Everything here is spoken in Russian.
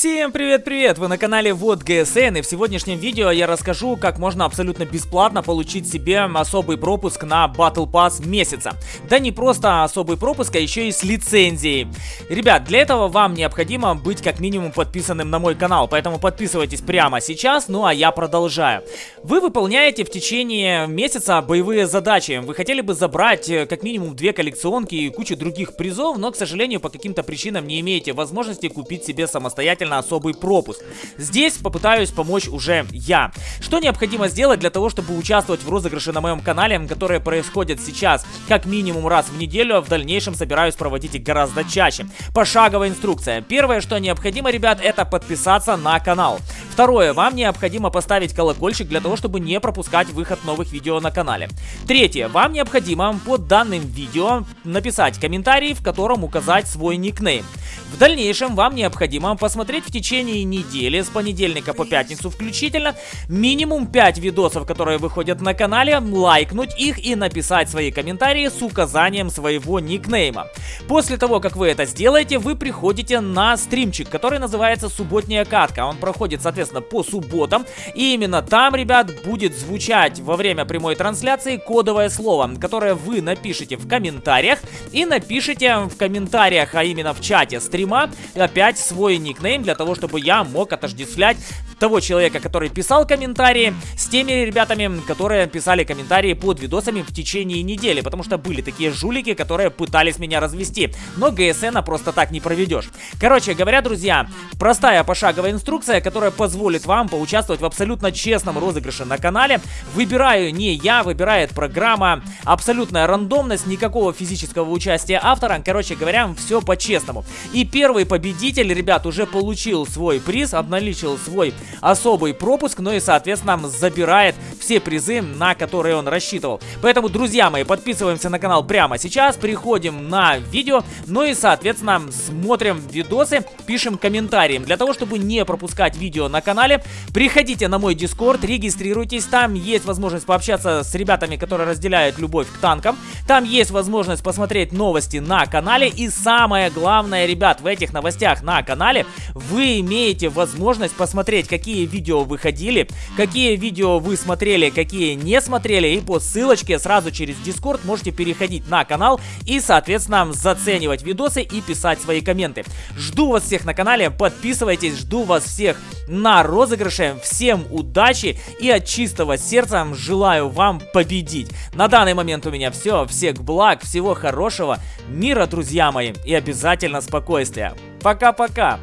Всем привет-привет! Вы на канале Вот ГСН и в сегодняшнем видео я расскажу, как можно абсолютно бесплатно получить себе особый пропуск на Battle Pass месяца. Да не просто особый пропуск, а еще и с лицензией. Ребят, для этого вам необходимо быть как минимум подписанным на мой канал, поэтому подписывайтесь прямо сейчас, ну а я продолжаю. Вы выполняете в течение месяца боевые задачи. Вы хотели бы забрать э, как минимум две коллекционки и кучу других призов, но, к сожалению, по каким-то причинам не имеете возможности купить себе самостоятельно обязательно особый пропуск. Здесь попытаюсь помочь уже я. Что необходимо сделать для того, чтобы участвовать в розыгрыше на моем канале, которые происходят сейчас как минимум раз в неделю, а в дальнейшем собираюсь проводить их гораздо чаще. Пошаговая инструкция. Первое, что необходимо, ребят, это подписаться на канал. Второе, вам необходимо поставить колокольчик для того, чтобы не пропускать выход новых видео на канале. Третье, вам необходимо под данным видео написать комментарий, в котором указать свой никнейм. В дальнейшем вам необходимо посмотреть в течение недели, с понедельника по пятницу включительно, минимум 5 видосов, которые выходят на канале, лайкнуть их и написать свои комментарии с указанием своего никнейма. После того, как вы это сделаете, вы приходите на стримчик, который называется «Субботняя катка». Он проходит, соответственно, по субботам. И именно там, ребят, будет звучать во время прямой трансляции кодовое слово, которое вы напишите в комментариях. И напишите в комментариях, а именно в чате стрима опять свой никнейм для того, чтобы я мог отождествлять того человека, который писал комментарии, с теми ребятами, которые писали комментарии под видосами в течение недели, потому что были такие жулики, которые пытались меня развести, но ГСН просто так не проведешь. Короче говоря, друзья, простая пошаговая инструкция, которая позволит вам поучаствовать в абсолютно честном розыгрыше на канале. Выбираю не я, выбирает программа, абсолютная рандомность, никакого физического участия автора, короче говоря, все по-честному. И первый победитель, ребят, уже получил свой приз, обналичил свой особый пропуск, ну и, соответственно, забирает все призы, на которые он рассчитывал. Поэтому, друзья мои, подписываемся на канал прямо сейчас, приходим на видео, ну и, соответственно, смотрим видосы, пишем комментарии. Для того, чтобы не пропускать видео на канале, приходите на мой дискорд, регистрируйтесь, там есть возможность пообщаться с ребятами, которые разделяют любовь к танкам, там есть возможность посмотреть новости на канале, и самое главное, ребят, в этих новостях на канале вы имеете возможность посмотреть, какие какие видео выходили, какие видео вы смотрели, какие не смотрели. И по ссылочке сразу через Discord можете переходить на канал и, соответственно, заценивать видосы и писать свои комменты. Жду вас всех на канале, подписывайтесь, жду вас всех на розыгрыше. Всем удачи и от чистого сердца желаю вам победить. На данный момент у меня все. Всех благ, всего хорошего, мира, друзья мои, и обязательно спокойствия. Пока-пока!